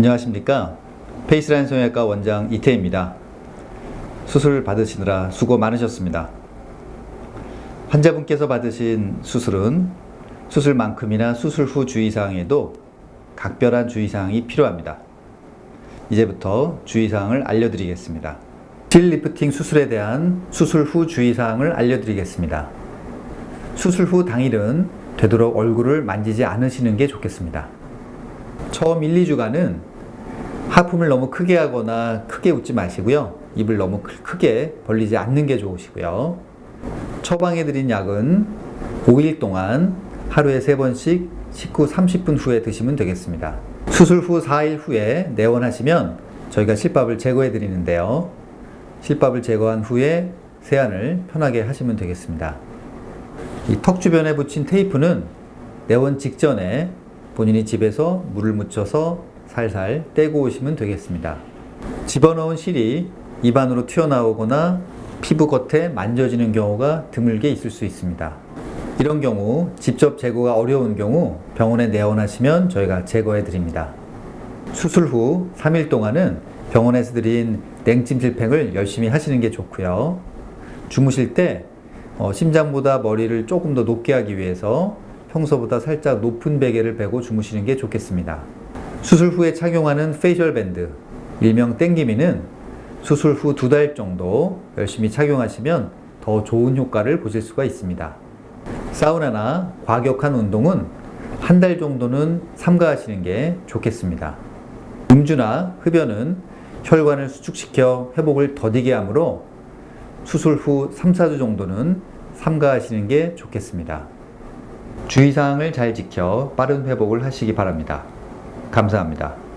안녕하십니까? Faceline 성형외과 원장 이태입니다. 수술 받으시느라 수고 많으셨습니다. 환자분께서 받으신 수술은 수술만큼이나 수술 후 주의사항에도 각별한 주의사항이 필요합니다. 이제부터 주의사항을 알려드리겠습니다. 실 리프팅 수술에 대한 수술 후 주의사항을 알려드리겠습니다. 수술 후 당일은 되도록 얼굴을 만지지 않으시는 게 좋겠습니다. 처음 1, 2주간은 하품을 너무 크게 하거나 크게 웃지 마시고요. 입을 너무 크게 벌리지 않는 게 좋으시고요. 처방해 드린 약은 5일 동안 하루에 3번씩 식후 30분 후에 드시면 되겠습니다. 수술 후 4일 후에 내원하시면 저희가 실밥을 제거해 드리는데요. 실밥을 제거한 후에 세안을 편하게 하시면 되겠습니다. 이 턱 주변에 붙인 테이프는 내원 직전에 본인이 집에서 물을 묻혀서 살살 떼고 오시면 되겠습니다. 집어넣은 실이 입안으로 튀어나오거나 피부 겉에 만져지는 경우가 드물게 있을 수 있습니다. 이런 경우 직접 제거가 어려운 경우 병원에 내원하시면 저희가 제거해 드립니다. 수술 후 3일 동안은 병원에서 드린 냉찜질팩을 열심히 하시는 게 좋고요. 주무실 때 어, 심장보다 머리를 조금 더 높게 하기 위해서 평소보다 살짝 높은 베개를 베고 주무시는 게 좋겠습니다. 수술 후에 착용하는 facial band, 일명 땡기미는 수술 후 두 달 정도 열심히 착용하시면 더 좋은 효과를 보실 수가 있습니다. 사우나나 과격한 운동은 한 달 정도는 삼가하시는 게 좋겠습니다. 음주나 흡연은 혈관을 수축시켜 회복을 더디게 하므로 수술 후 3, 4주 정도는 삼가하시는 게 좋겠습니다. 주의사항을 잘 지켜 빠른 회복을 하시기 바랍니다. 감사합니다.